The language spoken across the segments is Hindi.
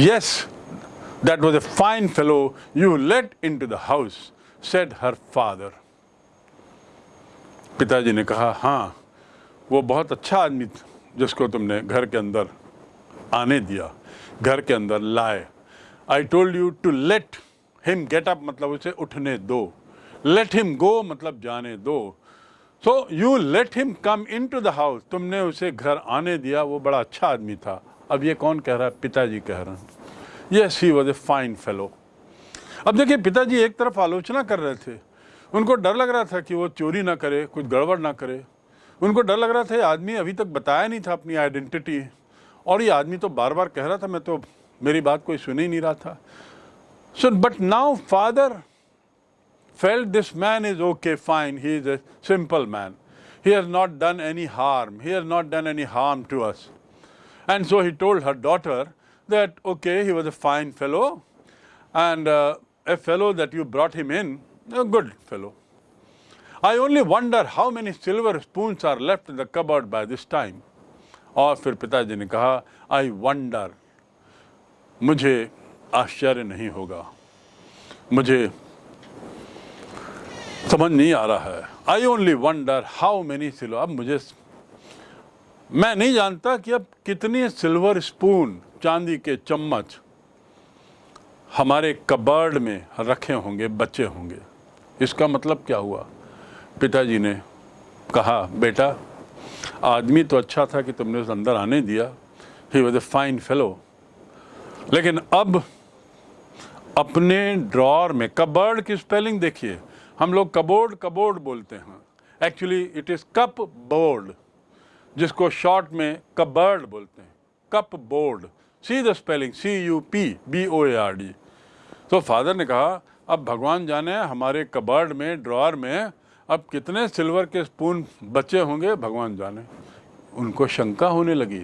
Yes, that was a fine fellow. You let into the house, said her father. पिताजी ने कहा हाँ वो बहुत अच्छा आदमी जिसको तुमने घर के अंदर आने दिया घर के अंदर लाए। I told you to let him get up मतलब उसे उठने दो। लेट हिम गो मतलब जाने दो। So you let him come into the house तुमने उसे घर आने दिया वो बड़ा अच्छा आदमी था। अब ये कौन कह रहा है? पिताजी कह रहे हैं। Yes he was a fine fellow अब देखिए पिताजी एक तरफ़ आलोचना कर रहे थे। उनको डर लग रहा था कि वो चोरी ना करे कुछ गड़बड़ ना करे। उनको डर लग रहा था आदमी अभी तक बताया नहीं था अपनी आइडेंटिटी और ये आदमी तो बार बार कह रहा था मैं तो मेरी बात कोई सुन ही नहीं रहा था। So but now father felt this man is okay fine he is a simple man He has not done any harm, he has not done any harm to us. And so he told her daughter that, okay, he was a fine fellow and uh, a fellow that you brought him in, a good fellow. I only wonder how many silver spoons are left in the cupboard by this time. और फिर पिताजी ने कहा आई वंडर मुझे आश्चर्य नहीं होगा मुझे समझ नहीं आ रहा है I only wonder how many silver अब मुझे मैं नहीं जानता कि अब कितने सिल्वर स्पून चांदी के चम्मच हमारे कबर्ड में रखे होंगे बच्चे होंगे। इसका मतलब क्या हुआ? पिताजी ने कहा, बेटा, आदमी तो अच्छा था कि तुमने उस अंदर आने दिया। He was a fine fellow लेकिन अब अपने ड्रॉर में कबर्ड की स्पेलिंग देखिए। हम लोग कबोर्ड कबोर्ड बोलते हैं। Actually it is cup board जिसको शॉर्ट में कबर्ड बोलते हैं। Cup board. See the spelling C U P B O A R D तो फादर ने कहा, अब भगवान जाने हमारे कबर्ड में ड्रॉर में, अब कितने सिल्वर के स्पून बचे होंगे, भगवान जाने। उनको शंका होने लगी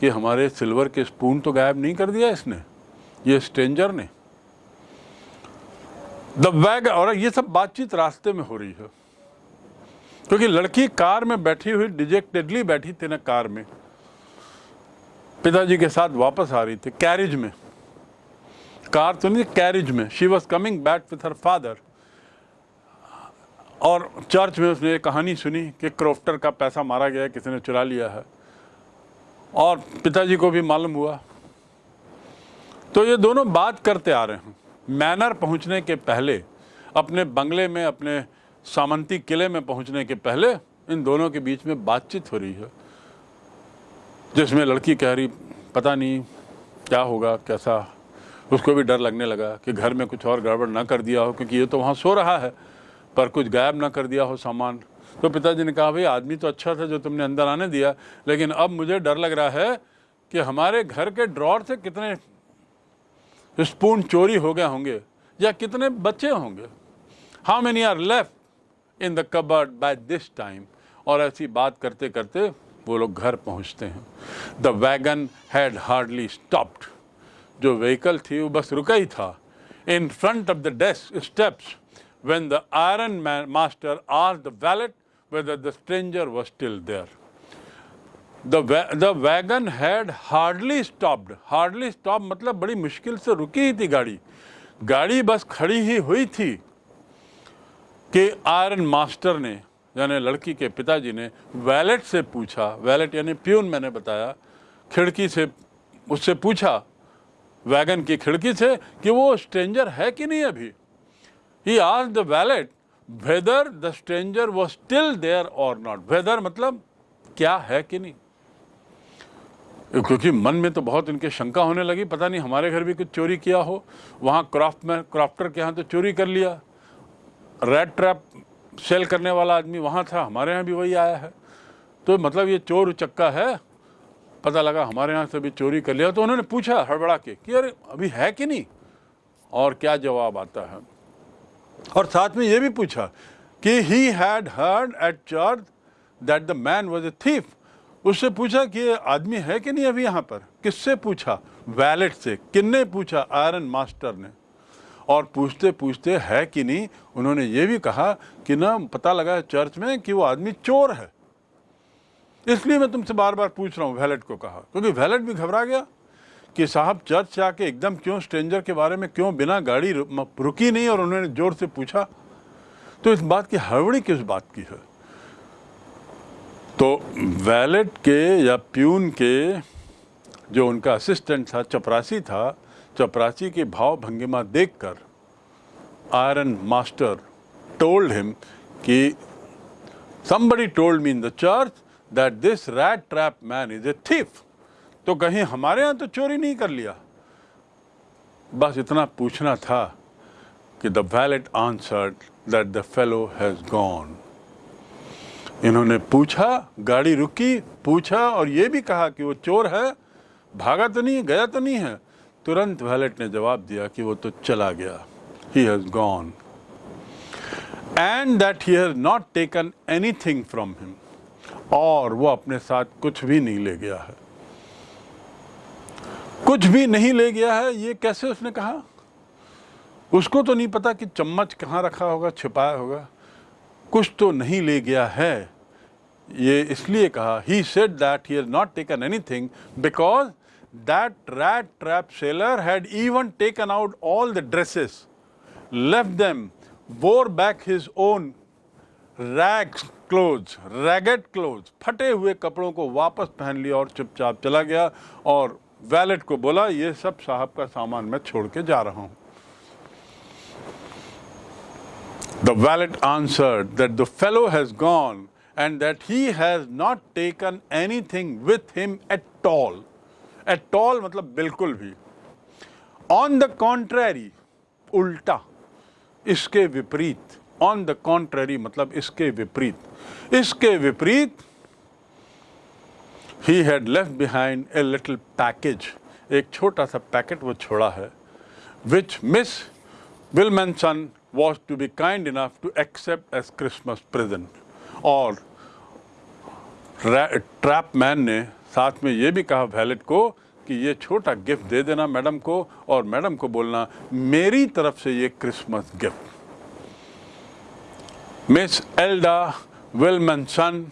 कि हमारे सिल्वर के स्पून तो गायब नहीं कर दिया इसने, ये स्ट्रेंजर ने। द वैग और ये सब बातचीत रास्ते में हो रही है। क्योंकि लड़की कार में बैठी हुई, डिजेक्टेडली बैठी थी ना कार में। पिताजी के साथ वापस आ रही थी कैरिज में। कार तो नहीं कैरिज में। She was coming back with her father और चर्च में उसने एक कहानी सुनी कि क्रोफ्टर का पैसा मारा गया किसी ने चुरा लिया है। और पिताजी को भी मालूम हुआ। तो ये दोनों बात करते आ रहे हैं। मैनर पहुँचने के पहले, अपने बंगले में, अपने सामंती किले में पहुँचने के पहले इन दोनों के बीच में बातचीत हो रही है। जिसमें लड़की कह रही, पता नहीं क्या होगा, कैसा? उसको भी डर लगने लगा कि घर में कुछ और गड़बड़ ना कर दिया हो, क्योंकि ये तो वहाँ सो रहा है, पर कुछ गायब ना कर दिया हो सामान। तो पिताजी ने कहा, भाई, आदमी तो अच्छा था जो तुमने अंदर आने दिया, लेकिन अब मुझे डर लग रहा है कि हमारे घर के ड्रॉर से कितने स्पून चोरी हो गए होंगे, या कितने बच्चे होंगे? How many are left in the cupboard by this time और ऐसी बात करते करते वो लोग घर पहुँचते हैं। The wagon had hardly stopped जो व्हीकल थी वो बस रुका ही था। In front of the desk steps iron man master asked the valet whether the stranger was still there. The, the wagon had hardly stopped. Hardly stopped मतलब बड़ी मुश्किल से रुकी ही थी गाड़ी। गाड़ी बस खड़ी ही हुई थी। कि आयरन मास्टर ने, यानी लड़की के पिताजी ने वैलेट से पूछा, वैलेट यानी प्यून मैंने बताया, खिड़की से उससे पूछा, वैगन की खिड़की से, कि वो स्ट्रेंजर है कि नहीं अभी? ही आज the valet whether the stranger was still there और नॉट वेदर मतलब क्या है कि नहीं? क्योंकि मन में तो बहुत इनके शंका होने लगी, पता नहीं हमारे घर भी कुछ चोरी किया हो, वहाँ क्राफ्ट में, क्राफ्टर के यहाँ तो चोरी कर लिया। रेड ट्रैप सेल करने वाला आदमी वहाँ था, हमारे यहाँ भी वही आया है। तो मतलब ये चोर चक्का है, पता लगा हमारे यहाँ से भी चोरी कर लिया। तो उन्होंने पूछा हड़बड़ा के कि अरे अभी है कि नहीं? और क्या जवाब आता है? और साथ में ये भी पूछा कि he had heard at church that the man was a thief उससे पूछा कि ये आदमी है कि नहीं अभी यहाँ पर? किससे पूछा? वैलेट से। किन्ने पूछा? आयरन मास्टर ने। और पूछते पूछते है कि नहीं, उन्होंने ये भी कहा कि ना, पता लगा चर्च में कि वो आदमी चोर है। इसलिए मैं तुमसे बार बार पूछ रहा हूँ, वैलेट को कहा। क्योंकि वैलेट भी घबरा गया कि साहब, चर्च से आके एकदम क्यों स्ट्रेंजर के बारे में क्यों बिना गाड़ी रुकी नहीं और उन्होंने ज़ोर से पूछा तो इस बात की हड़बड़ी किस बात की है? तो वैलेट के या प्यून के जो उनका असिस्टेंट था, चपरासी था चपरासी की भाव भंगिमा देखकर आयरन मास्टर टोल्ड हिम कि somebody told me in the church that this rat trap man is a thief. तो कहीं हमारे यहाँ तो चोरी नहीं कर लिया। बस इतना पूछना था कि the valet answered that the fellow has gone इन्होंने पूछा, गाड़ी रुकी, पूछा और ये भी कहा कि वो चोर है, भागा तो नहीं, गया तो नहीं है। तुरंत वैलेट ने जवाब दिया कि वो तो चला गया। He has gone and that he has not taken anything from him और वो अपने साथ कुछ भी नहीं ले गया है। कुछ भी नहीं ले गया है, ये कैसे उसने कहा? उसको तो नहीं पता कि चम्मच कहाँ रखा होगा, छिपाया होगा। कुछ तो नहीं ले गया है। ये इसलिए कहा he said that he has not taken anything because That rat trap seller had even taken out all the dresses left them, wore back his own rags clothes, ragged clothes, फटे हुए कपड़ों को वापस पहन लिया और चुपचाप चला गया और वैलेट को बोला ये सब साहब का सामान मैं छोड़ के जा रहा हूं The valet answered that the fellow has gone and that he has not taken anything with him at all. At all मतलब बिल्कुल भी। ऑन द contrary, उल्टा इसके विपरीत। ऑन द कॉन्ट्ररी मतलब इसके विपरीत। इसके विपरीत he had left behind a little package एक छोटा सा पैकेट वो छोड़ा है which Miss Willmansson was to be kind enough to accept as Christmas present और ट्रैप मैन ने साथ में ये भी कहा वैलेट को कि ये छोटा गिफ्ट दे देना मैडम को और मैडम को बोलना मेरी तरफ़ से ये Christmas gift miss एल्डा Willmansson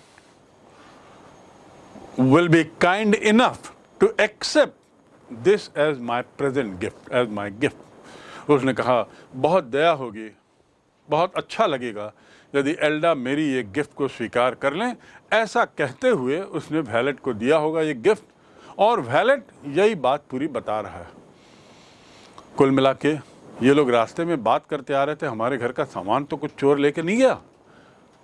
will be kind enough to accept this as my present gift, as my gift. उसने कहा बहुत दया होगी बहुत अच्छा लगेगा यदि एल्डा मेरी ये गिफ्ट को स्वीकार कर लें ऐसा कहते हुए उसने वैलेट को दिया होगा ये गिफ्ट और वैलेट यही बात पूरी बता रहा है कुल मिला के ये लोग रास्ते में बात करते आ रहे थे हमारे घर का सामान तो कुछ चोर लेके नहीं गया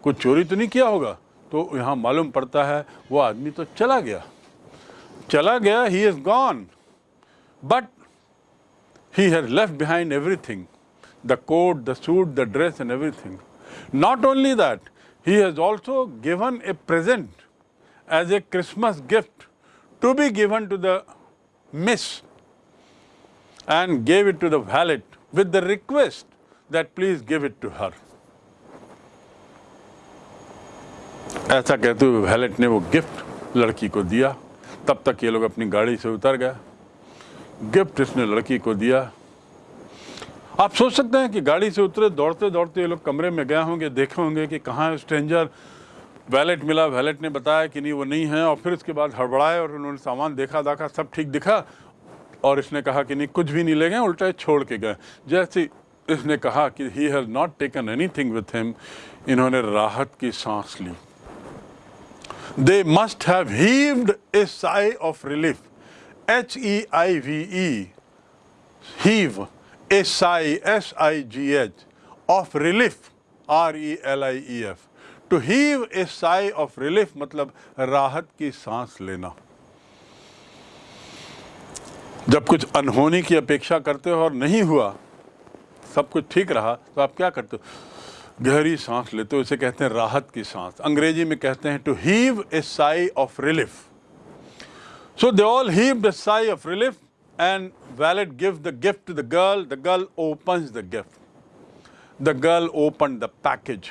कुछ चोरी तो नहीं किया होगा तो यहाँ मालूम पड़ता है वो आदमी तो चला गया चला गया he is gone but he has left behind everything the coat, the suit, the dress, and everything. Not only that, he has also given a present as a Christmas gift to be given to the miss and gave it to the valet with the request that please give it to her. ऐसा कहते हुए वैलेट ने वो गिफ्ट लड़की को दिया तब तक ये लोग अपनी गाड़ी से उतर गए गिफ्ट इसने लड़की को दिया आप सोच सकते हैं कि गाड़ी से उतरे दौड़ते दौड़ते ये लोग कमरे में गए होंगे देखे होंगे कि कहाँ है स्ट्रेंजर वैलेट मिला। वैलेट ने बताया कि नहीं वो नहीं है और फिर उसके बाद हड़बड़ाए और उन्होंने सामान देखा दाखा सब ठीक दिखा और इसने कहा कि नहीं कुछ भी नहीं ले गए उल्टा छोड़ के गए। जैसे इसने कहा कि he has not taken anything with him इन्होंने राहत की सांस ली। They must have heaved a sigh of relief. H E I V E, heave, a sigh, S I G H, of relief, R E L I E F. To heave a sigh of relief मतलब राहत की सांस लेना। जब कुछ अनहोनी की अपेक्षा करते हो और नहीं हुआ सब कुछ ठीक रहा तो आप क्या करते हो? गहरी सांस लेते हो इसे कहते हैं राहत की सांस। अंग्रेज़ी में कहते हैं to heave a sigh of relief so they all heave the sigh of relief and valet give the gift to the girl the girl opens the gift the girl open the package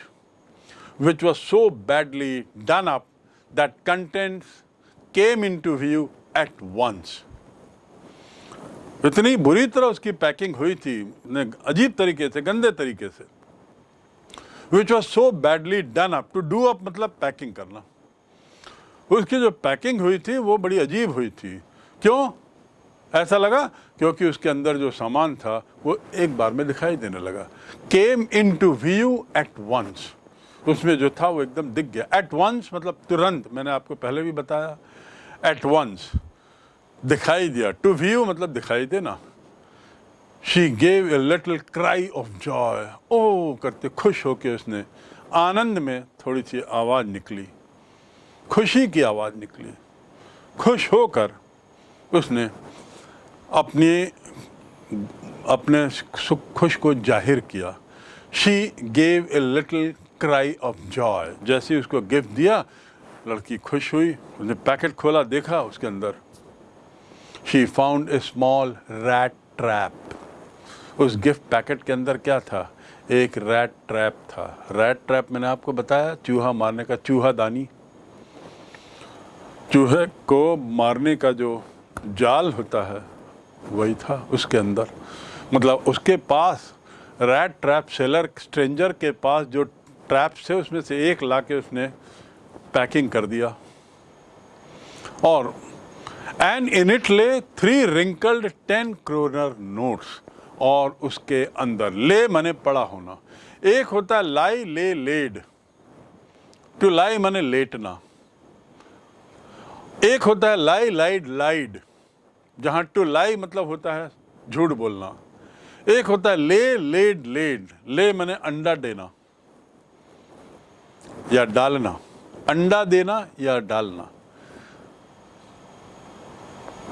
which was so badly done up that contents came into view at once. इतनी बुरी तरह उसकी पैकिंग हुई थी अजीब तरीके से, गंदे तरीके से which was so badly done up to do up मतलब पैकिंग करना। उसकी जो पैकिंग हुई थी, वो बड़ी अजीब हुई थी। क्यों? ऐसा लगा क्योंकि उसके अंदर जो सामान था, वो एक बार में दिखाई देने लगा। Came into view at once उसमें जो था, वो एकदम दिख गया। एट वंस मतलब तुरंत, मैंने आपको पहले भी बताया। एट वंस दिखाई दिया। टू व्यू मतलब दिखाई देना। She gave a little cry of joy ओ करते खुश होके उसने आनंद में थोड़ी सी आवाज़ निकली। खुशी की आवाज़ निकली। खुश होकर उसने अपनी, अपने सुख, खुश को ज़ाहिर किया। She gave a little cry of joy जैसे उसको गिफ्ट दिया, लड़की खुश हुई, उसने पैकेट खोला, देखा उसके अंदर। She found a small rat trap उस गिफ्ट पैकेट के अंदर क्या था? एक रैट ट्रैप था। रैट ट्रैप मैंने आपको बताया, चूहा मारने का चूहा दानी। चूहे को मारने का जो जाल होता है वही था उसके अंदर। मतलब उसके पास रैट ट्रैप सेलर स्ट्रेंजर के पास जो ट्रैप से उसमें से एक ला के उसने पैकिंग कर दिया। और and in it lay three wrinkled ten kronor notes और उसके अंदर, ले मने पड़ा होना। एक होता है लाई, ले लेड। टू लाई मने लेटना? एक होता है लाई, लाइड लाइड। जहाँ टू लाई मतलब होता है झूठ बोलना। एक होता है ले लेड लेड। ले मैंने अंडा देना या डालना। अंडा देना या डालना।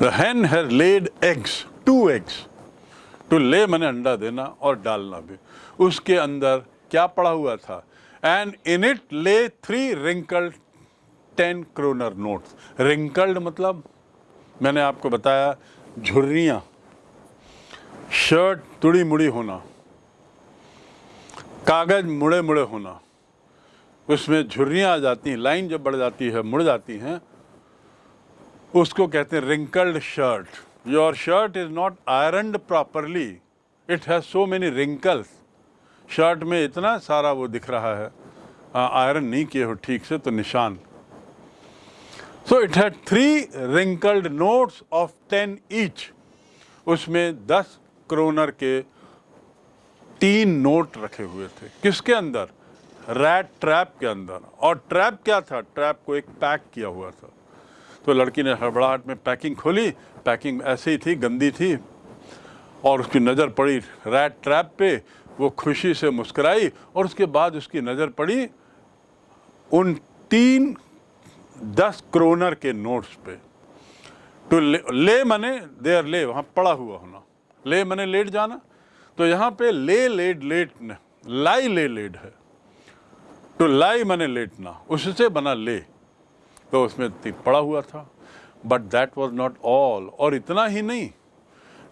The hen has laid eggs, two eggs. To lay मैंने अंडा देना और डालना भी। उसके अंदर क्या पड़ा हुआ था? And in it lay three wrinkled ten kronor notes wrinkled मतलब मैंने आपको बताया, झुर्रियाँ, शर्ट तुड़ी मुड़ी होना, कागज़ मुड़े मुड़े होना, उसमें झुर्रियाँ आ जाती हैं, लाइन जब बढ़ जाती है, मुड़ जाती हैं, उसको कहते हैं wrinkled shirt your shirt is not ironed properly it has so many wrinkles shirt में इतना सारा वो दिख रहा है। आयरन नहीं किए हो ठीक से तो निशान। So it had three wrinkled notes of ten each उसमें दस क्रोनर के तीन नोट रखे हुए थे। किसके अंदर? रैट ट्रैप के अंदर। और ट्रैप क्या था? ट्रैप को एक पैक किया हुआ था। तो लड़की ने हड़बड़ाहट में पैकिंग खोली। पैकिंग ऐसे ही थी, गंदी थी। और उसकी नज़र पड़ी रैट ट्रैप पे। वो खुशी से मुस्कराई और उसके बाद उसकी नज़र पड़ी उन तीन दस क्रोनर के नोट्स पे। टू ले, ले मने देर ले वहाँ पड़ा हुआ होना। ले मने लेट जाना। तो यहाँ पे ले लेट लेट लाई ले लेट है। टू लाई मने लेटना उससे बना ले। तो उसमें पड़ा हुआ था। But that was not all और इतना ही नहीं।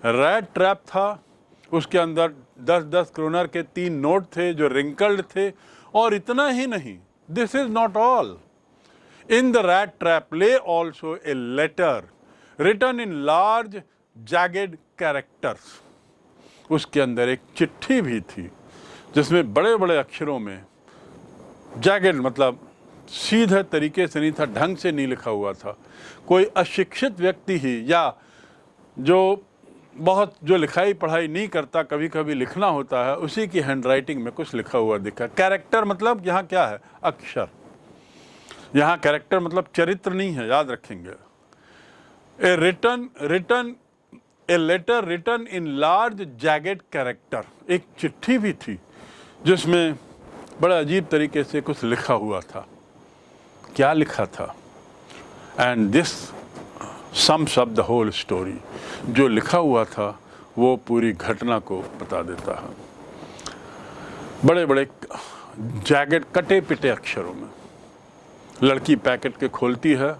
रेड ट्रैप था। उसके अंदर दस दस क्रोनर के तीन नोट थे जो रिंकल्ड थे। और इतना ही नहीं। This is not all in the rat trap lay also a letter written in large jagged characters उसके अंदर एक चिट्ठी भी थी, जिसमें बड़े बड़े अक्षरों में जैगेड मतलब सीधे तरीके से नहीं था, ढंग से नहीं लिखा हुआ था। कोई अशिक्षित व्यक्ति ही या जो बहुत, जो लिखाई पढ़ाई नहीं करता कभी कभी लिखना होता है, उसी की हैंडराइटिंग में कुछ लिखा हुआ दिखा। कैरेक्टर मतलब यहाँ क्या है? अक्षर। यहाँ कैरेक्टर मतलब चरित्र नहीं है, याद रखेंगे। A written written a letter written in large jagged character एक चिट्ठी भी थी, जिसमें बड़ा अजीब तरीके से कुछ लिखा हुआ था। क्या लिखा था? And this sums up the whole story जो लिखा हुआ था, वो पूरी घटना को बता देता है। बड़े बड़े जैकेट कटे पिटे अक्षरों में। लड़की पैकेट के खोलती है,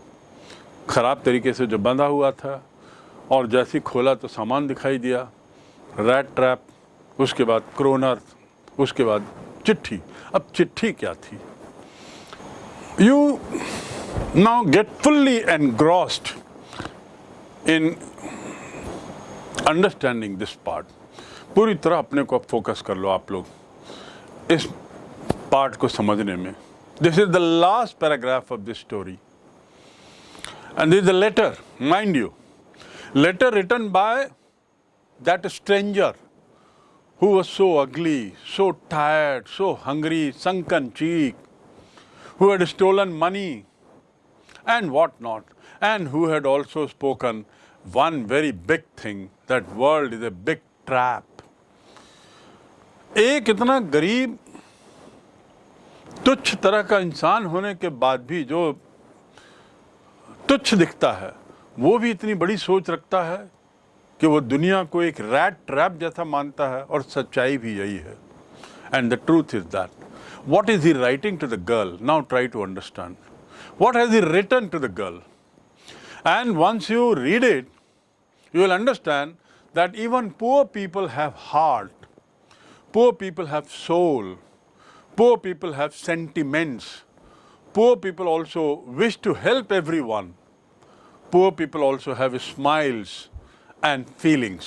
ख़राब तरीके से जो बंधा हुआ था, और जैसे खोला तो सामान दिखाई दिया रैट ट्रैप उसके बाद क्रोनर उसके बाद चिट्ठी। अब चिट्ठी क्या थी? You now get fully engrossed in understanding this part. पूरी तरह अपने को फोकस कर लो आप लोग, इस पार्ट को समझने में। This is the last paragraph of this story and this the letter mind you Letter written by that stranger who was so ugly, so tired, so hungry, sunken cheek, who had stolen money and what not, and who had also spoken one very big thing that world is a big trap. एक इतना गरीब तुच्छ तरह का इंसान होने के बाद भी जो तुच्छ दिखता है वो भी इतनी बड़ी सोच रखता है कि वो दुनिया को एक रैट ट्रैप जैसा मानता है और सच्चाई भी यही है। And the truth is that what is he writing to the girl now try to understand what has he written to the girl and once you read it you will understand that even poor people have heart, poor people have soul, poor people have sentiments, poor people also wish to help everyone, poor people also have smiles and feelings.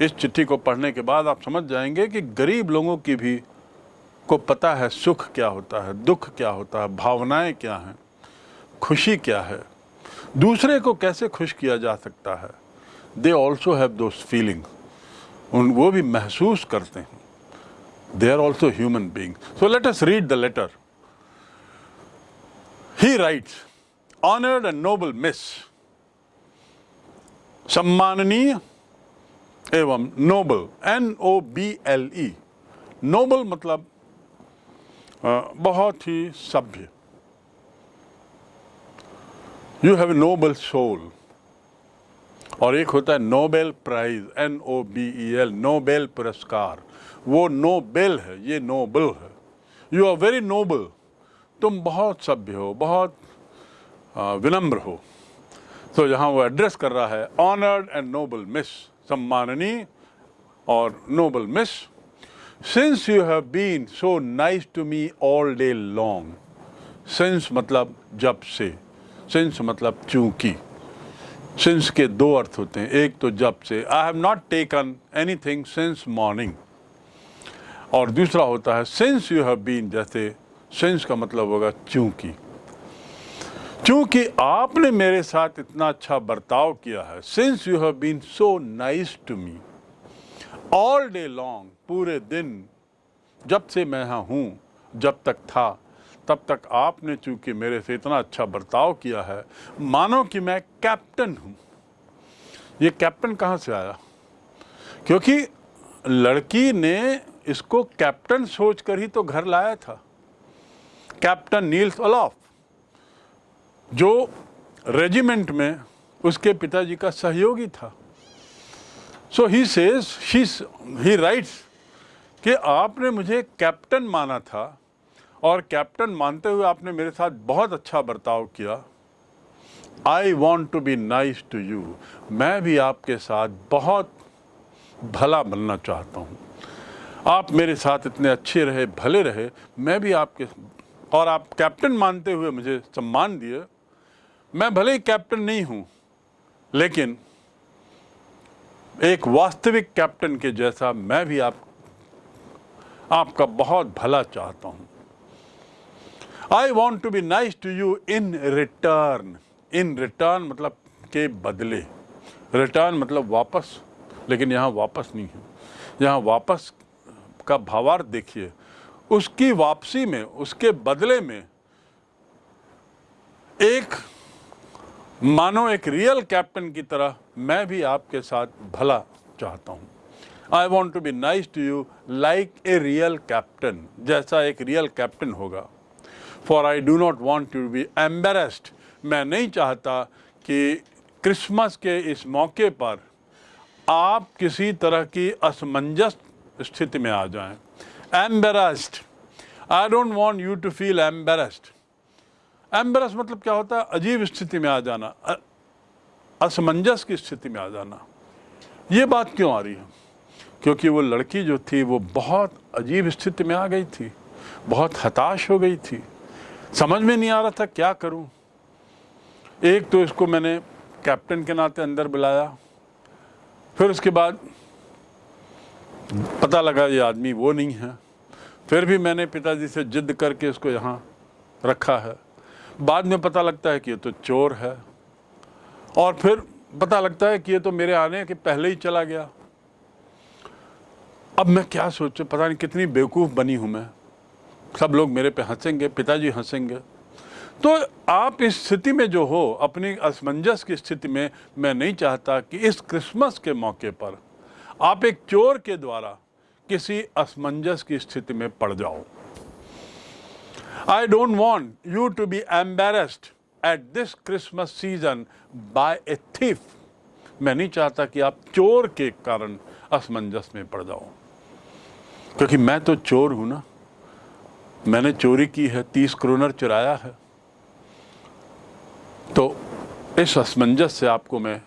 इस चिट्ठी को पढ़ने के बाद आप समझ जाएँगे कि गरीब लोगों की भी को पता है सुख क्या होता है दुख क्या होता है भावनाएँ क्या हैं खुशी क्या है। दूसरे को कैसे खुश किया जा सकता है? They also have those feeling उन वो भी महसूस करते हैं। They are also human being so let us read the letter he writes honoured and noble Miss सम्माननीय एवं noble N O B L E noble मतलब बहुत ही सभ्य you have a noble soul और एक होता है Nobel prize N O B E L Nobel पुरस्कार वो नोबेल है, ये नोबल है। यू आर वेरी नोबल तुम बहुत सभ्य हो, बहुत विनम्र हो। तो यहाँ वो एड्रेस कर रहा है ऑनर्ड एंड नोबल मिस सम्माननी और noble Miss since you have been so nice to me all day long since मतलब जब से सिंस मतलब चूँकि। सिंस के दो अर्थ होते हैं, एक तो जब से। I have not taken anything since morning और दूसरा होता है सिंस यू हैव बीन जैसे सिंस का मतलब होगा, चूँकि। चूँकि आपने मेरे साथ इतना अच्छा बर्ताव किया है। Since you have been so nice to me all day long पूरे दिन, जब से मैं यहाँ हूँ, जब तक था, तब तक आपने चूँकि मेरे से इतना अच्छा बर्ताव किया है, मानो कि मैं कैप्टन हूँ। ये कैप्टन कहाँ से आया? क्योंकि लड़की ने इसको कैप्टन सोचकर ही तो घर लाया था। कैप्टन नील्स अलाफ, जो रेजिमेंट में उसके पिताजी का सहयोगी था। सो ही सेज ही राइट्स कि आपने मुझे कैप्टन माना था और कैप्टन मानते हुए आपने मेरे साथ बहुत अच्छा बर्ताव किया। I want to be nice to you मैं भी आपके साथ बहुत भला बनना चाहता हूँ। आप मेरे साथ इतने अच्छे रहे, भले रहे, मैं भी आपके और आप कैप्टन मानते हुए मुझे सम्मान दिए। मैं भले ही कैप्टन नहीं हूँ, लेकिन एक वास्तविक कैप्टन के जैसा मैं भी आप आपका बहुत भला चाहता हूँ। I want to be nice to you in return in return मतलब के बदले। रिटर्न मतलब वापस, लेकिन यहाँ वापस नहीं है। यहाँ वापस का भावार्थ देखिए, उसकी वापसी में, उसके बदले में एक, मानो एक रियल कैप्टन की तरह मैं भी आपके साथ भला चाहता हूँ। I want to be nice to you like a real captain जैसा एक रियल कैप्टन होगा। For I do not want to be embarrassed मैं नहीं चाहता कि क्रिसमस के इस मौके पर आप किसी तरह की असमंजस स्थिति में आ जाएँ। Embarrassed I don't want you to feel embarrassed embarrass मतलब क्या होता है? अजीब स्थिति में आ जाना। असमंजस की स्थिति में आ जाना। ये बात क्यों आ रही है? क्योंकि वो लड़की जो थी, वो बहुत अजीब स्थिति में आ गई थी। बहुत हताश हो गई थी। समझ में नहीं आ रहा था, क्या करूँ? एक तो इसको मैंने कैप्टन के नाते अंदर बुलाया। फिर उसके बाद पता लगा ये आदमी वो नहीं है। फिर भी मैंने पिताजी से जिद करके इसको यहाँ रखा है। बाद में पता लगता है कि ये तो चोर है। और फिर पता लगता है कि ये तो मेरे आने के पहले ही चला गया। अब मैं क्या सोचूं? पता नहीं कितनी बेवकूफ़ बनी हूँ मैं। सब लोग मेरे पे हंसेंगे, पिताजी हंसेंगे। तो आप इस स्थिति में जो हो, अपनी असमंजस की स्थिति में मैं नहीं चाहता कि इस क्रिसमस के मौके पर आप एक चोर के द्वारा किसी असमंजस की स्थिति में पड़ जाओ। I don't want you to be embarrassed at this Christmas season by a thief मैं नहीं चाहता कि आप चोर के कारण असमंजस में पड़ जाओ। क्योंकि मैं तो चोर हूँ ना। मैंने चोरी की है, तीस क्रोनर चुराया है। तो इस असमंजस से आपको मैं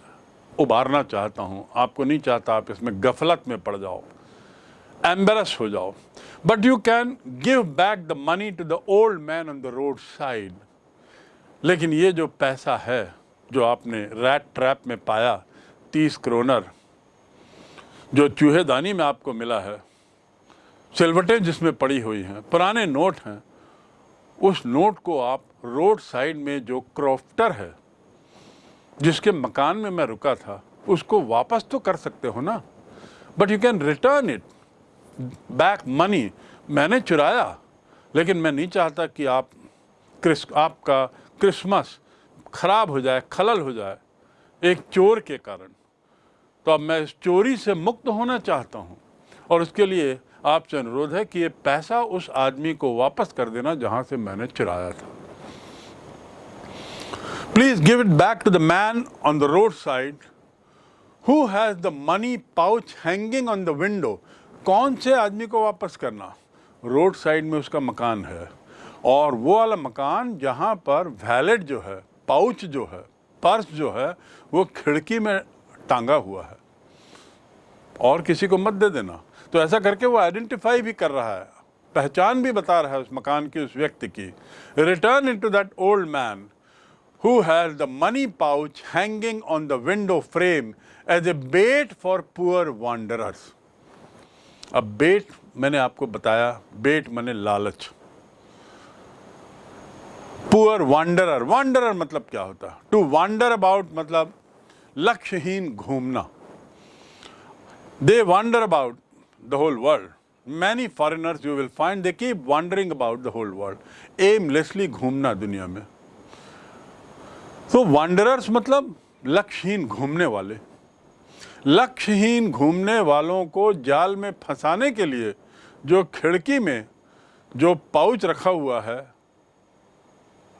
उबारना चाहता हूँ। आपको नहीं चाहता आप इसमें गफलत में पड़ जाओ। एम्बेरस हो जाओ। But you can give back the money to the old man on the road side लेकिन ये जो पैसा है, जो आपने रैट ट्रैप में पाया, तीस क्रोनर जो चूहेदानी में आपको मिला है, सिलवटें जिसमें पड़ी हुई हैं, पुराने नोट हैं, उस नोट को आप रोड साइड में जो क्रॉफ्टर है जिसके मकान में मैं रुका था, उसको वापस तो कर सकते हो ना? But you can return it back money मैंने चुराया, लेकिन मैं नहीं चाहता कि आप क्रिस, आपका क्रिसमस खराब हो जाए, खलल हो जाए, एक चोर के कारण। तो अब मैं इस चोरी से मुक्त होना चाहता हूँ। और उसके लिए आपसे अनुरोध है कि ये पैसा उस आदमी को वापस कर देना जहाँ से मैंने चुराया था। Give it back to the man on the road side who has the money pouch hanging on the window कौन से आदमी को वापस करना? रोड साइड में उसका मकान है। और वो वाला मकान जहाँ पर वैलेट जो है पाउच जो है, पर्स जो है, वो खिड़की में टांगा हुआ है। और किसी को मत दे देना। तो ऐसा करके वो आइडेंटिफाई भी कर रहा है। पहचान भी बता रहा है उस मकान की, उस व्यक्ति की। Return in to that old man who has the money pouch hanging on the window frame as a bait for poor wanderers. अब बेट मैंने आपको बताया बेट मैंने लालच। पुअर वांडरर वांडरर मतलब क्या होता? है टू वांडर अबाउट मतलब लक्ष्यहीन घूमना। They wander about the whole world many foreigners you will find they keep wandering about the whole world aimlessly घूमना दुनिया में। तो वांडरर्स मतलब लक्ष्यहीन घूमने वाले। लक्ष्यहीन घूमने वालों को जाल में फंसाने के लिए जो खिड़की में जो पाउच रखा हुआ है,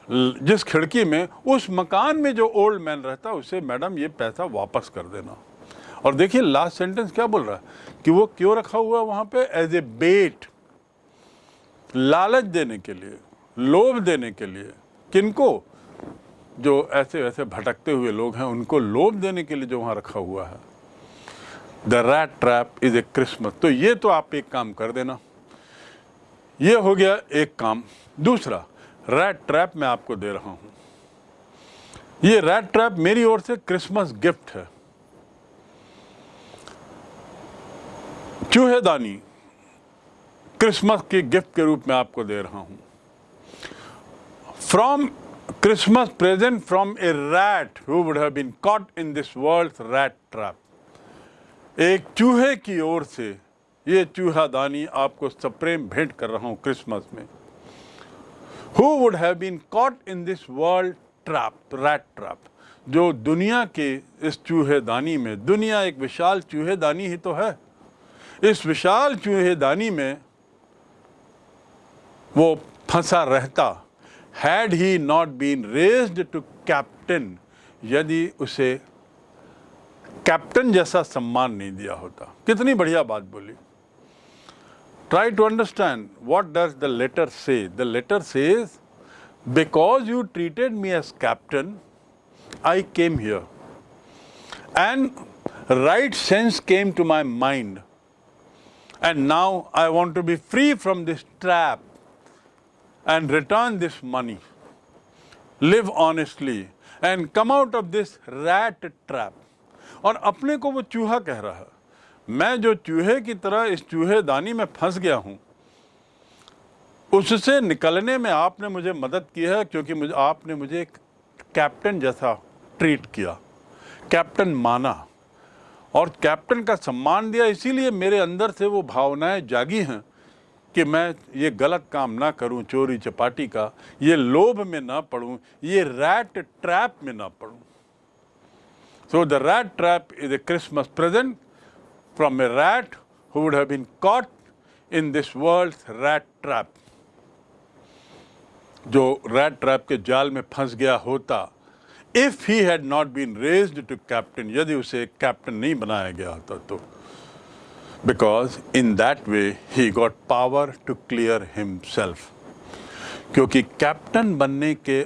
जिस खिड़की में, उस मकान में जो ओल्ड मैन रहता है उसे मैडम ये पैसा वापस कर देना। और देखिए लास्ट सेंटेंस क्या बोल रहा है? कि वो क्यों रखा हुआ वहाँ पे? एज ए बेट लालच देने के लिए, लोभ देने के लिए। किनको? जो ऐसे वैसे भटकते हुए लोग हैं, उनको लोभ देने के लिए जो वहाँ रखा हुआ है। The rat trap is a Christmas तो ये तो आप एक काम कर देना। ये हो गया एक काम। दूसरा रैट ट्रैप मैं आपको दे रहा हूँ। ये रैट ट्रैप मेरी ओर से क्रिसमस गिफ्ट है। चूहेदानी क्रिसमस के गिफ्ट के रूप में आपको दे रहा हूँ। From Christmas present from a rat who would have been caught in this world rat trap एक चूहे की ओर से ये चूहादानी आपको सप्रेम भेंट कर रहा हूँ क्रिसमस में। Who would have been caught in this world trap rat trap जो दुनिया के इस चूहेदानी में, दुनिया एक विशाल चूहेदानी ही तो है। इस विशाल चूहेदानी में वो फंसा रहता। Had he not been raised to captain यदि उसे कैप्टन जैसा सम्मान नहीं दिया होता। कितनी बढ़िया बात बोली। Try to understand what does the letter say the letter says because you treated me as captain I came here and right sense came to my mind. And now I want to be free from this trap. And return this money, live honestly and come out of this rat trap. और अपने को वो चूहा कह रहा है। मैं जो चूहे की तरह इस चूहे दानी में फंस गया हूँ उससे निकलने में आपने मुझे मदद की है क्योंकि मुझे आपने मुझे एक कैप्टन जैसा ट्रीट किया। कैप्टन माना। और कैप्टन का सम्मान दिया इसीलिए मेरे अंदर से वो भावनाएँ जागी हैं। कि मैं ये गलत काम ना करूँ चोरी चपाटी का, ये लोभ में ना पड़ूं, ये रैट ट्रैप में ना पड़ूं। So the rat trap is a Christmas present from a rat who would have been caught in this world rat trap जो रैट ट्रैप के जाल में फंस गया होता if he had not been raised to captain यदि उसे कैप्टन नहीं बनाया गया होता तो। Because in that way he got power to clear himself क्योंकि कैप्टन बनने के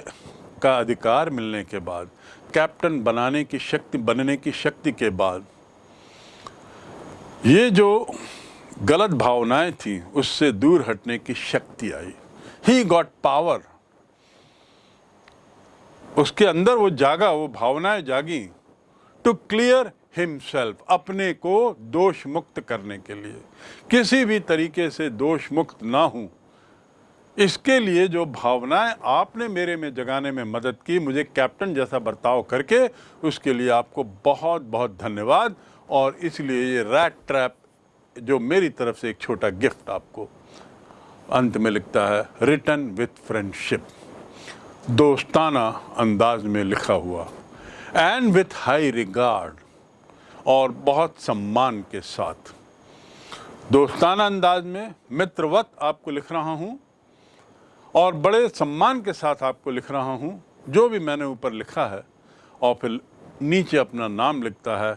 का अधिकार मिलने के बाद कैप्टन बनाने की शक्ति बनने की शक्ति के बाद ये जो गलत भावनाएँ थी उससे दूर हटने की शक्ति आई ही गॉट पावर उसके अंदर वो जागा वो भावनाएँ जागी टू क्लियर हिमसेल्फ अपने को दोष मुक्त करने के लिए। किसी भी तरीके से दोष मुक्त ना हूँ। इसके लिए जो भावनाएँ आपने मेरे में जगाने में मदद की, मुझे कैप्टन जैसा बर्ताव करके, उसके लिए आपको बहुत बहुत धन्यवाद। और इसलिए ये रैट ट्रैप जो मेरी तरफ़ से एक छोटा गिफ्ट आपको अंत में लिखता है रिटर्न विथ फ्रेंडशिप दोस्ताना अंदाज में लिखा हुआ एंड विथ हाई रिगार्ड और बहुत सम्मान के साथ। दोस्ताना अंदाज में मित्रवत आपको लिख रहा हूँ और बड़े सम्मान के साथ आपको लिख रहा हूँ। जो भी मैंने ऊपर लिखा है और फिर नीचे अपना नाम लिखता है,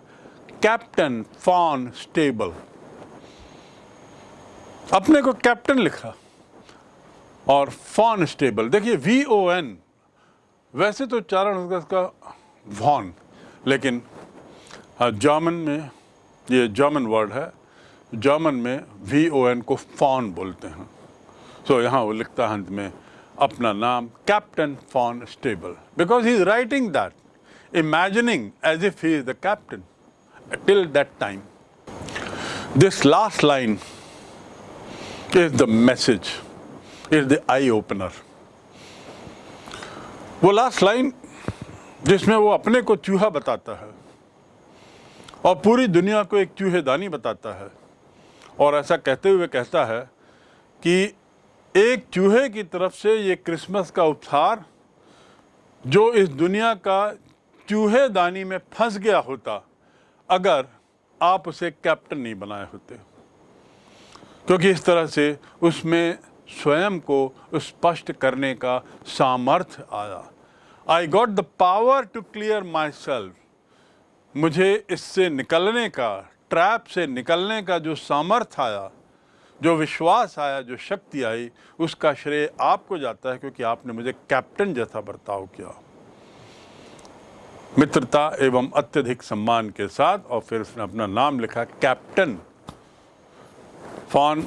कैप्टन फॉन स्टेबल। अपने को कैप्टन लिखा और फॉन स्टेबल। देखिए वी ओ एन वैसे तो चारण उसका वॉन लेकिन जर्मन में ये जर्मन वर्ड है। जर्मन में वी ओ एन को फॉन बोलते हैं। सो so, यहाँ वो लिखता है अंत में अपना नाम captain von Stahle because he is writing that imagining as if he is the captain till that time this last line is the message is the eye opener वो लास्ट लाइन जिसमें वो अपने को चूहा बताता है। और पूरी दुनिया को एक चूहेदानी बताता है। और ऐसा कहते हुए कहता है कि एक चूहे की तरफ़ से ये क्रिसमस का उपहार, जो इस दुनिया का चूहेदानी में फंस गया होता, अगर आप उसे कैप्टन नहीं बनाए होते। क्योंकि इस तरह से उसमें स्वयं को स्पष्ट करने का सामर्थ्य आया। I got the power to clear myself मुझे इससे निकलने का ट्रैप से निकलने का जो सामर्थ्य आया जो विश्वास आया जो शक्ति आई उसका श्रेय आपको जाता है क्योंकि आपने मुझे कैप्टन जैसा बर्ताव किया मित्रता एवं अत्यधिक सम्मान के साथ और फिर उसने अपना नाम लिखा captain von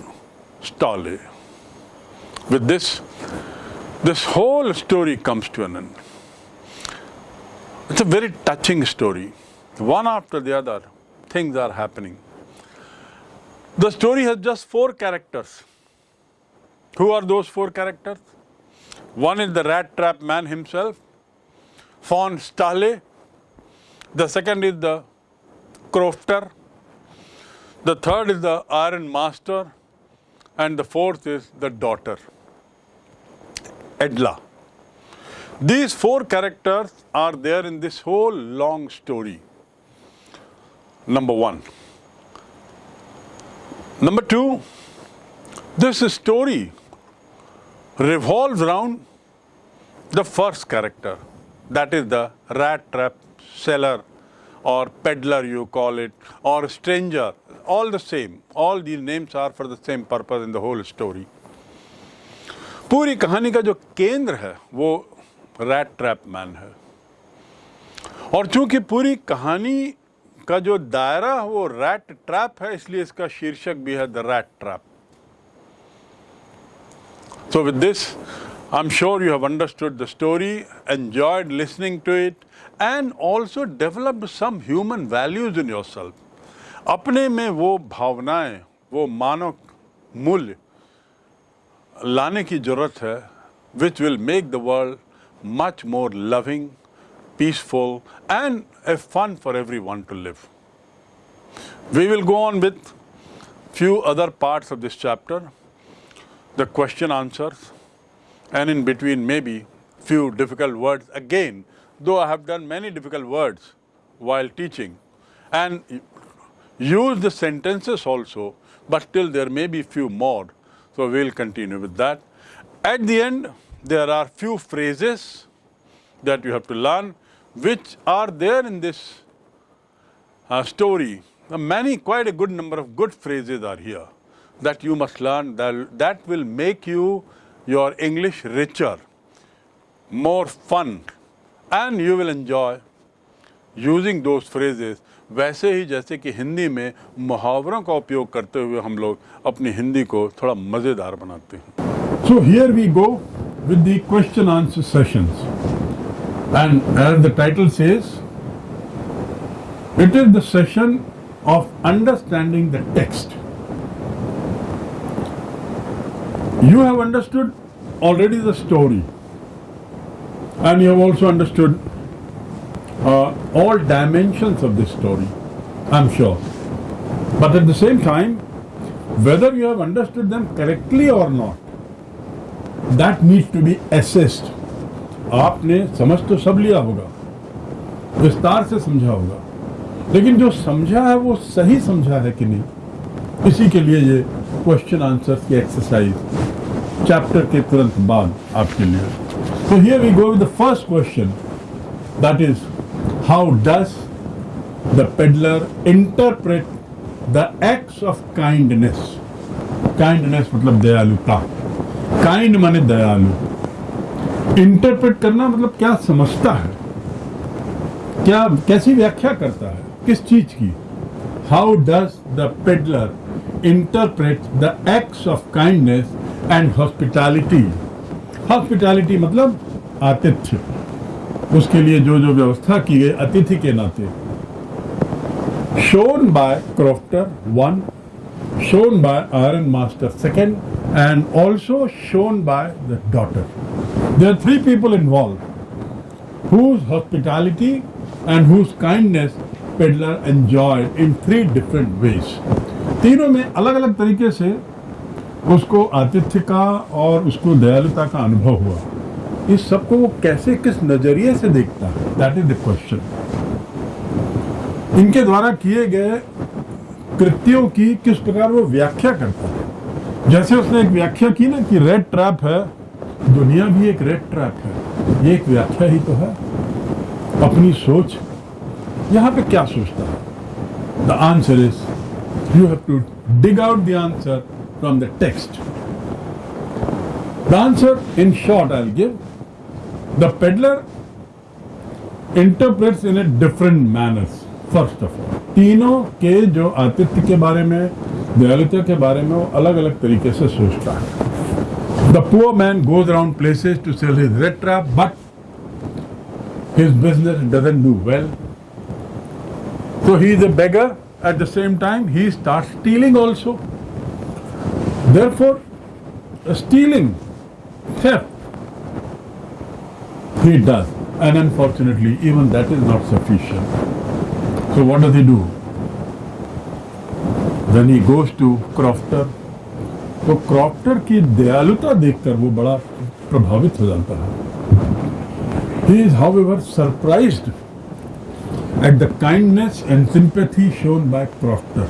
Stahle With this, this whole story comes to an end. It's a very touching story. One after the other, things are happening. The story has just four characters. Who are those four characters? One is the rat trap man himself, von Stahle. The second is the crofter, the third is the iron master and the fourth is the daughter, Edla. These four characters are there in this whole long story Number one. Number two, this story revolves around the first character, that is the rat trap seller or peddler you call it, or stranger, all the same. All these names are for the same purpose in the whole story. पूरी कहानी का जो केंद्र है वो रैट ट्रैप मैन है और चूंकि पूरी कहानी इसका जो दायरा है वो रैट ट्रैप है, इसलिए इसका शीर्षक भी है the rat trap so with this I am sure you have understood the story enjoyed listening to it and also developed some human values in yourself अपने में वो भावनाएँ, वो मानव मूल्य लाने की ज़रूरत है which will make the world much more loving peaceful, and a fun for everyone to live. We will go on with few other parts of this chapter, the question answers, and in between maybe few difficult words again, though I have done many difficult words while teaching, and use the sentences also, but still there may be few more, so we'll continue with that. At the end, there are few phrases that you have to learn, which are there in this uh, story. Uh, many, quite a good number of good phrases are here that you must learn that, that will make you your English richer, more fun, and you will enjoy using those phrases वैसे ही जैसे कि हिंदी में मुहावरों का उपयोग करते हुए हम लोग अपनी हिंदी को थोड़ा मज़ेदार बनाते हैं so here we go with the question answer sessions and as the title says, it is the session of understanding the text. You have understood already the story and you have also understood uh, all dimensions of this story, I'm sure. But at the same time, whether you have understood them correctly or not, that needs to be assessed आपने समझ तो सब लिया होगा, विस्तार से समझा होगा। लेकिन जो समझा है वो सही समझा है कि नहीं, इसी के लिए ये क्वेश्चन आंसर की एक्सरसाइज चैप्टर के तुरंत बाद आपके लिए। तो here we go with the first question that is how does the peddler interpret the acts of kindness kindness मतलब दयालुता। काइंड माने दयालु। इंटरप्रेट करना मतलब क्या समझता है? क्या, कैसी व्याख्या करता है? किस चीज़ की? How does the peddler interpret the acts of kindness and hospitality hospitality मतलब आतिथ्य। उसके लिए जो जो व्यवस्था की गई, अतिथि के नाते। Shown by crofter one shown by ironmaster second and also shown by the daughter there three people involve whose hospitality and whose kindness peddler enjoy in three different ways तीनों में अलग अलग तरीके से उसको आतिथ्य का और उसको दयालुता का अनुभव हुआ। इस सबको वो कैसे, किस नज़रिए से देखता है? दैट इज़ द क्वेश्चन इनके द्वारा किए गए कृत्यों की किस प्रकार वो व्याख्या करता है? जैसे उसने एक व्याख्या की ना कि रेड ट्रैप है दुनिया भी एक रेड ट्रैप है ये एक व्याख्या ही तो है अपनी सोच यहाँ पे क्या सोचता है the answer is you have to dig out the answer from the text. The answer, in short, I'll give. The peddler interprets in a different manners. First of all, तीनों के जो आतिथ्य के बारे में दयालुता के बारे में वो अलग अलग तरीके से सोचता है The poor man goes around places to sell his red trap, but his business doesn't do well. So he is a beggar. At the same time, he starts stealing also. Therefore, stealing, theft, he does. And unfortunately, even that is not sufficient. So what does he do? Then he goes to crofter, तो क्रॉफ्टर की दयालुता देखकर वो बड़ा प्रभावित हो जाता है। He is however surprise at the kindness and sympathy shown by crofter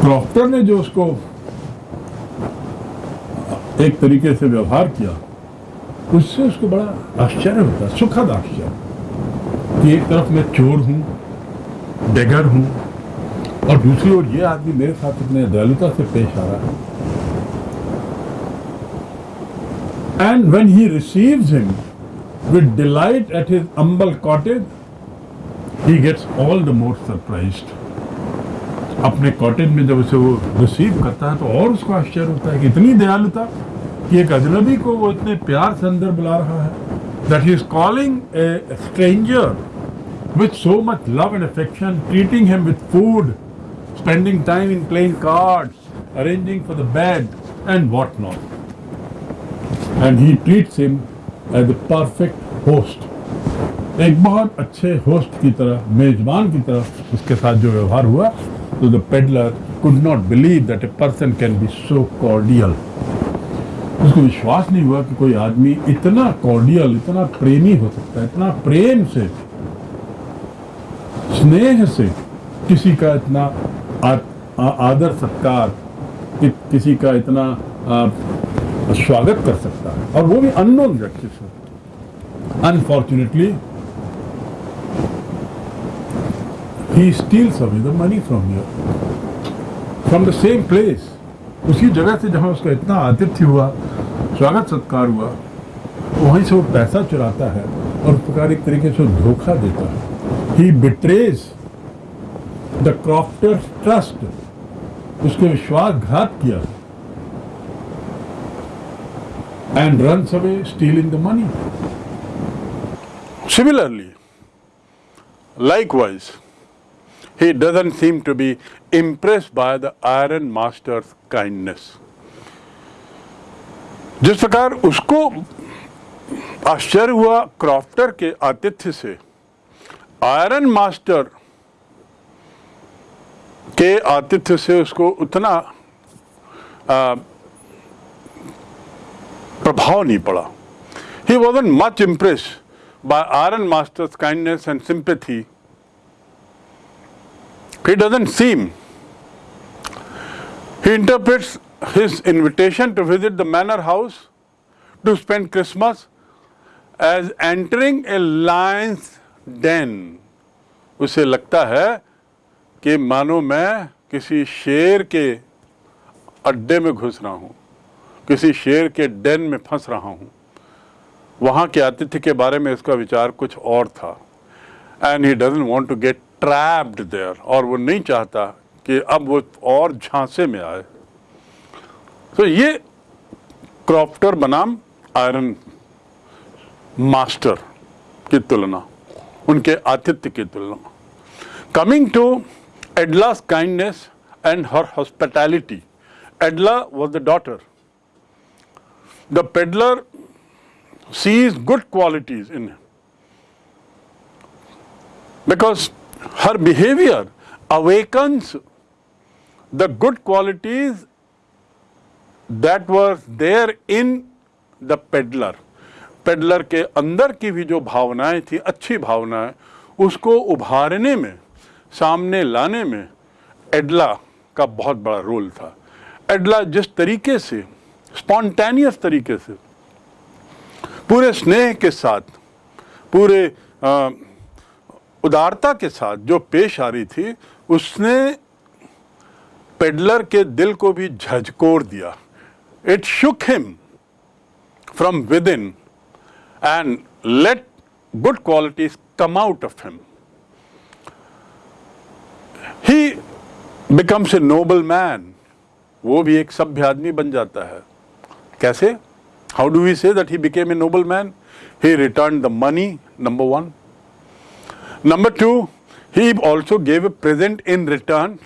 crofter ने जो उसको एक तरीके से व्यवहार किया, उससे उसको बड़ा आश्चर्य होता, सुखद आश्चर्य। कि एक तरफ़ मैं चोर हूँ बेगर हूँ और दूसरी ओर ये आदमी मेरे साथ इतने दयालुता से पेश आ रहा है। And when he receives him with delight at his humble cottage he gets all the more surprised अपने कॉटेज में जब उसे वो रिसीव करता है तो और उसको आश्चर्य होता है कि इतनी दयालुता कि एक अजनबी को वो इतने प्यार से अंदर बुला रहा है that he is calling a stranger with so much love and affection, treating him with food, spending time in playing cards, arranging for the bed, and what not. And he treats him as the perfect host एक बहुत अच्छे होस्ट की तरह मेजबान की तरह उसके साथ जो व्यवहार हुआ तो the peddler could not believe that a person can be so cordial उसको विश्वास नहीं हुआ कि कोई आदमी इतना कॉर्डियल इतना प्रेमी हो सकता है इतना प्रेम से स्नेह से किसी का इतना आदर सत्कार कि, किसी का इतना आ, स्वागत कर सकता है। और वो भी अननोन व्यक्ति से। Unfortunately steals away the money from here. From the same place उसी जगह से जहाँ उसका इतना आतिथ्य हुआ स्वागत सत्कार हुआ वहीं से वो पैसा चुराता है और प्रकार एक तरीके से धोखा देता है। He betrays the crofter trust उसके विश्वासघात किया। And run away stealing the money similarly likewise, he doesn't seem to be impressed by the iron master's kindness. जिस प्रकार उसको आश्चर्य हुआ क्रॉफ्टर के आतिथ्य से आयरन मास्टर के आतिथ्य से उसको उतना प्रभाव नहीं पड़ा। He was much impress by ironmaster's kindness and sympathy he doesn't seem he interprets his invitation to visit the manor house to spend Christmas as entering a lion's den उसे लगता है कि मानो मैं किसी शेर के अड्डे में घुस रहा हूँ, किसी शेर के डेन में फंस रहा हूँ। वहाँ के आतिथ्य के बारे में इसका विचार कुछ और था। And he doesn't want to get trapped there और वो नहीं चाहता कि अब वो और झांसे में आए। तो ये क्रॉफ्टर बनाम आयरन मास्टर की तुलना, उनके आतिथ्य की तुलना। Coming to Edla's kindness and her hospitality Edla was the daughter the peddler sees good qualities in him because her behavior awakens the good qualities that were there in the peddler peddler के अंदर की भी जो भावनाएँ थी अच्छी भावनाएँ उसको उभारने में सामने लाने में एडला का बहुत बड़ा रोल था। एडला जिस तरीके से स्पॉन्टेनियस तरीके से पूरे स्नेह के साथ पूरे आ, उदारता के साथ जो पेश आ रही थी उसने पेडलर के दिल को भी झकझोर दिया। It shook him from within and let good qualities come out of him he becomes a noble man वो भी एक सभ्य आदमी बन जाता है कैसे How do we say that he became a noble man? He returned the money, number one. Number two, he also gave a present in return,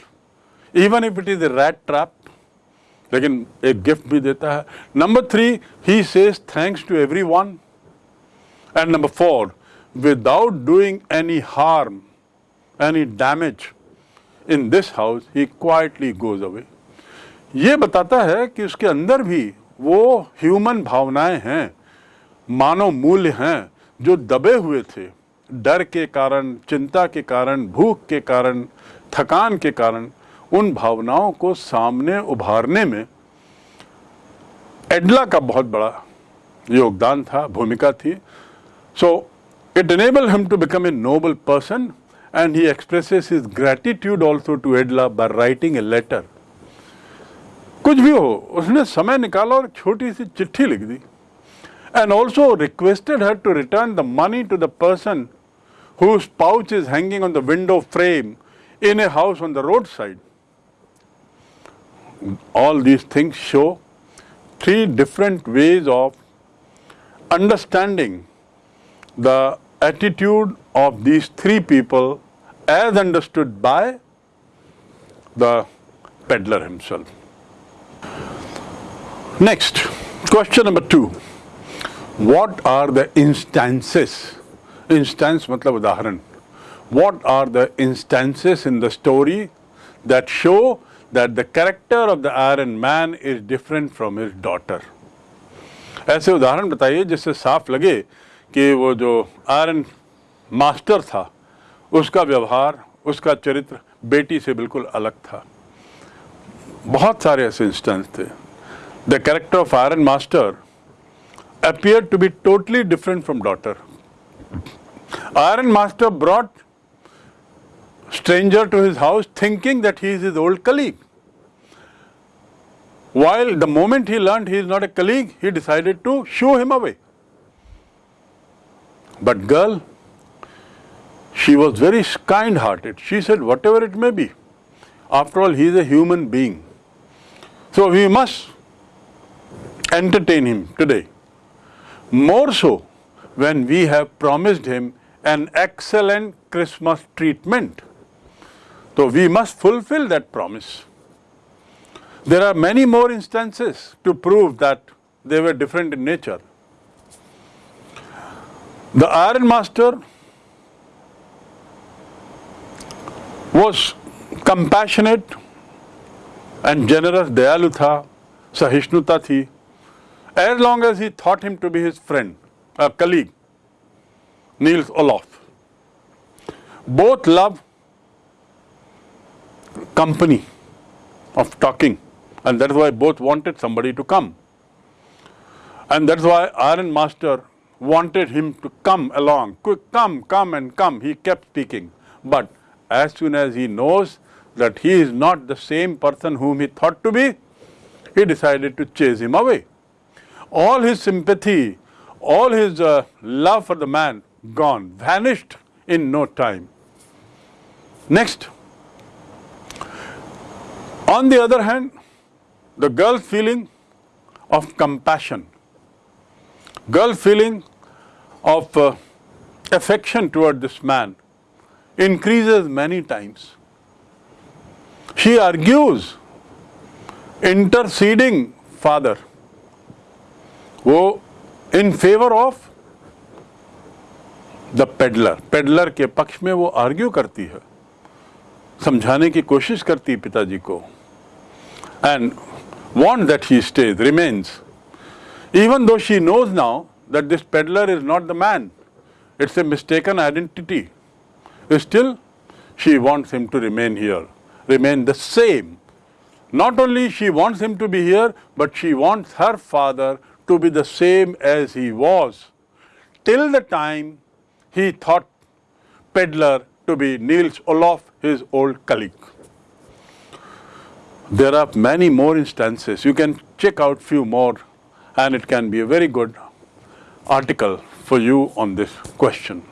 even if it is a rat trap. लेकिन एक गिफ्ट भी देता है number three he says thanks to everyone and number four without doing any harm any damage in this house he quietly goes away ये बताता है कि उसके अंदर भी वो ह्यूमन भावनाएँ हैं, मानव मूल्य हैं, जो दबे हुए थे। डर के कारण, चिंता के कारण, भूख के कारण, थकान के कारण, उन भावनाओं को सामने उभारने में एडला का बहुत बड़ा योगदान था, भूमिका थी। So it enable him to become a noble person And he expresses his gratitude also to Edla by writing a letter कुछ भी हो उसने समय निकाला और छोटी सी चिट्ठी लिख दी and also requested her to return the money to the person whose pouch is hanging on the window frame in a house on the roadside. All these things show three different ways of understanding the attitude of these three people as understood by the peddler himself. Next, question number two. what are the instances instance matlab udaharan what are the instances in the story that show that the character of the iron man is different from his daughter ऐसे उदाहरण बताइए जिससे साफ लगे कि वो जो आयरन मास्टर था उसका व्यवहार, उसका चरित्र बेटी से बिल्कुल अलग था। बहुत सारे ऐसे इंस्टेंस थे। The character of ironmaster appear to be totally different from daughter ironmaster brought stranger to his house thinking that he is is old colleague while the moment he learn he is not a colleague he decided to show him away but girl she was very kind-hearted. She said, whatever it may be, after all, he is a human being. So we must entertain him today. More so when we have promised him an excellent Christmas treatment. So we must fulfill that promise. There are many more instances to prove that they were different in nature. The Iron Master was compassionate and generous Dayalu tha, Sahichnuta thi. As long as he thought him to be his friend, a colleague, Niels Olof. Both love company of talking and that is why both wanted somebody to come. And that is why Iron Master wanted him to come along, quick, come, come and come. He kept speaking. But as soon as he knows that he is not the same person whom he thought to be, he decided to chase him away. All his sympathy, all his uh, love for the man gone, vanished in no time. Next, on the other hand, the girl's feeling of compassion, girl's feeling of uh, affection toward this man increases many times. She argues, interceding father, वो in favour of the peddler peddler के पक्ष में वो आर्ग्यू करती है समझाने की कोशिश करती है पिताजी को and want that he stays remains even though she knows now that this peddler is not the man, it's a mistaken identity, still she wants him to remain here, remain the same. Not only she wants him to be here, but she wants her father to be the same as he was till the time he thought peddler to be Niels Olof, his old colleague. There are many more instances. You can check out few more and it can be a very good article for you on this question.